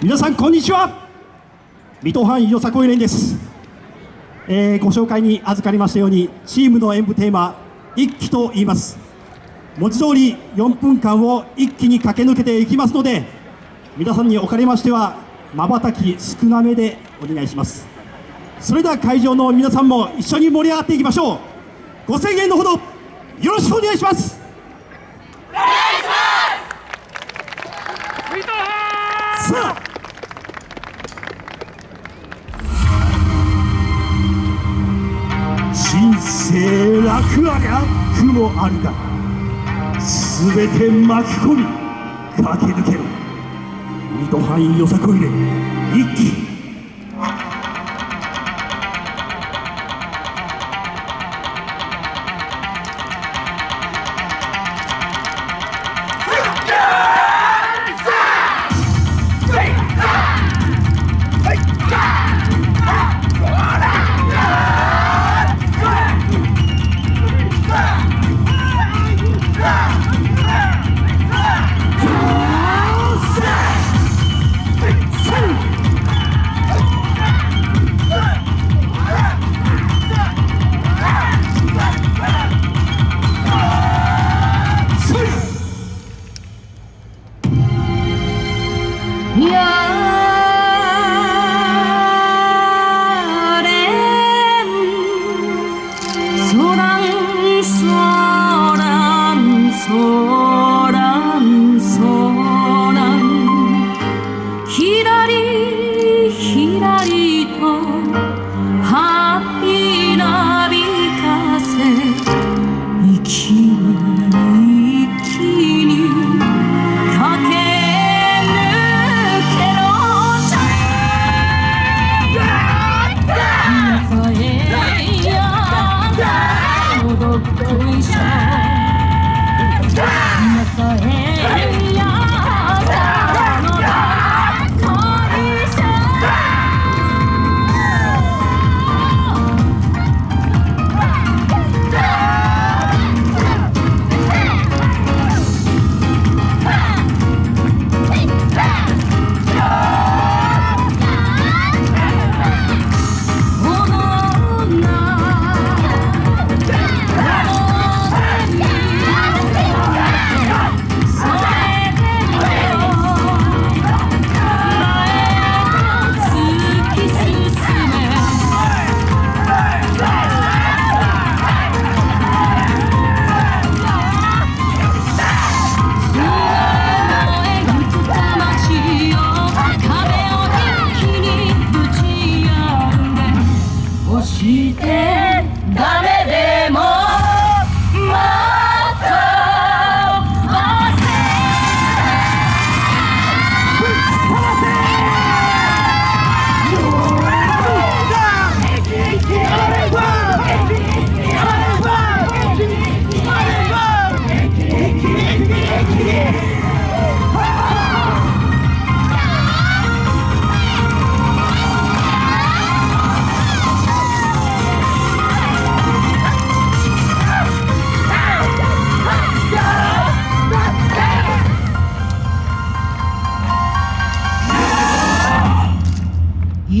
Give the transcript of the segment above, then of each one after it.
皆さんこんにちは。水戸藩よさこい連です、えー、ご紹介に預かりましたようにチームの演舞テーマ一気と言います。文字通り4分間を一気に駆け抜けていきますので皆さんにおかれましてはまばたき少なめでお願いします。それでは会場の皆さんも一緒に盛り上がっていきましょう。ご声援のほどよろしくお願いします。生楽あが苦もあるが全て巻き込み駆け抜ける。水戸藩よさこいで一気一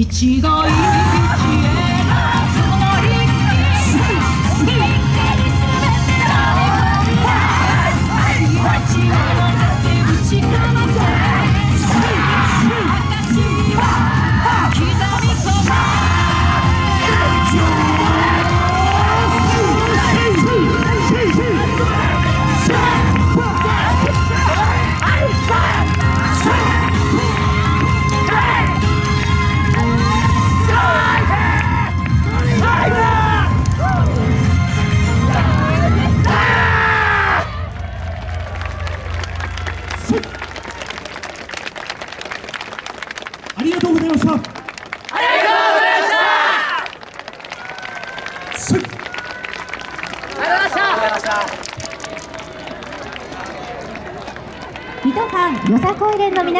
が一ありがとうございました。ありがとうございました。ありがとうございました水戸藩よさこい連の皆